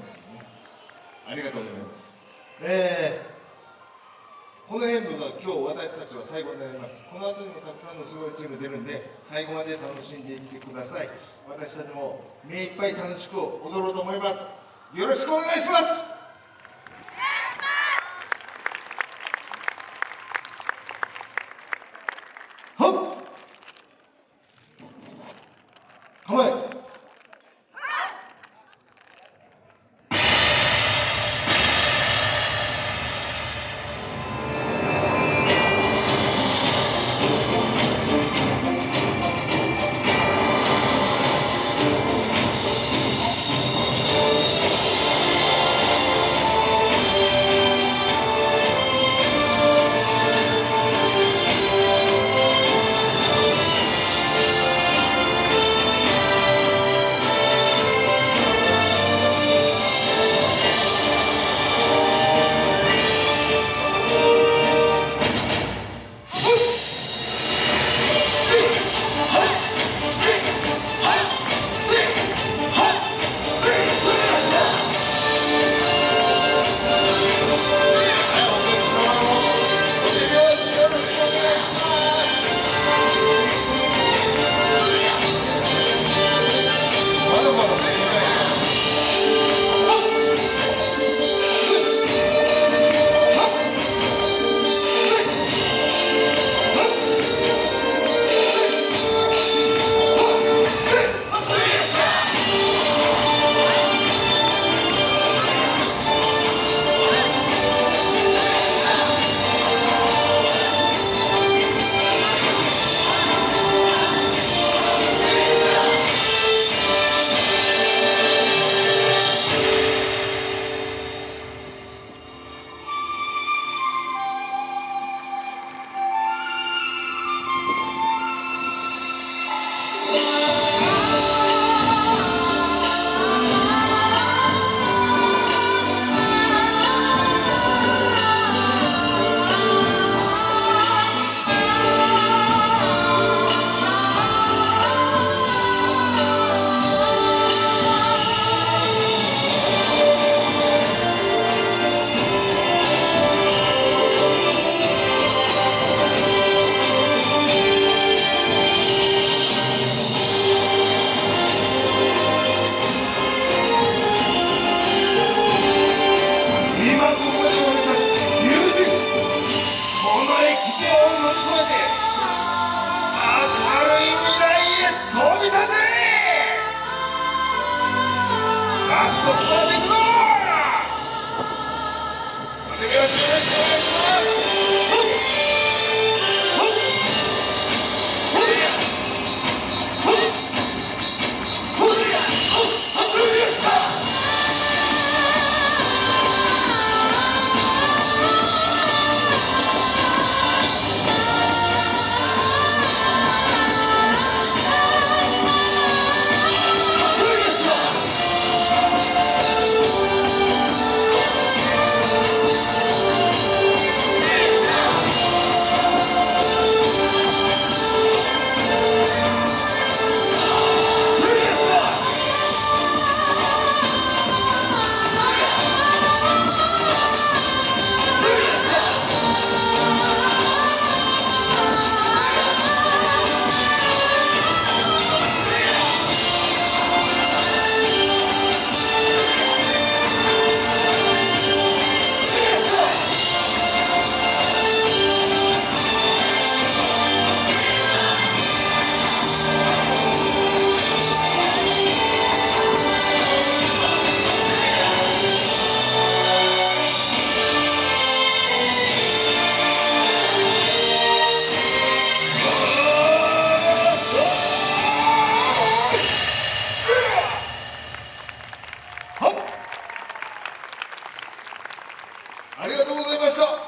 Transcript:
ですよねありがとうございます。えー、この演舞が今日私たちは最後になります。この後にもたくさんのすごいチーム出るんで最後まで楽しんでいってください。私たちも目いっぱい楽しく踊ろうと思います。よろしくお願いします。び立てラストスパーティングだありがとうございました。